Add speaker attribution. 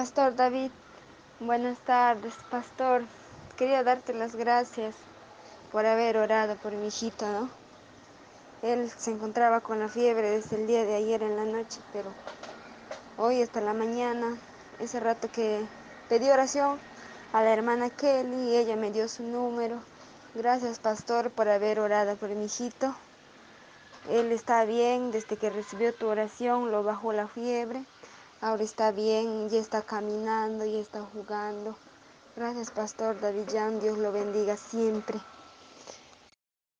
Speaker 1: Pastor David, buenas tardes, Pastor. Quería darte las gracias por haber orado por mi hijito, ¿no? Él se encontraba con la fiebre desde el día de ayer en la noche, pero hoy hasta la mañana, ese rato que pedí oración a la hermana Kelly y ella me dio su número. Gracias, Pastor, por haber orado por mi hijito. Él está bien desde que recibió tu oración, lo bajó la fiebre. Ahora está bien, ya está caminando, ya está jugando. Gracias, Pastor David Jan. Dios lo bendiga siempre.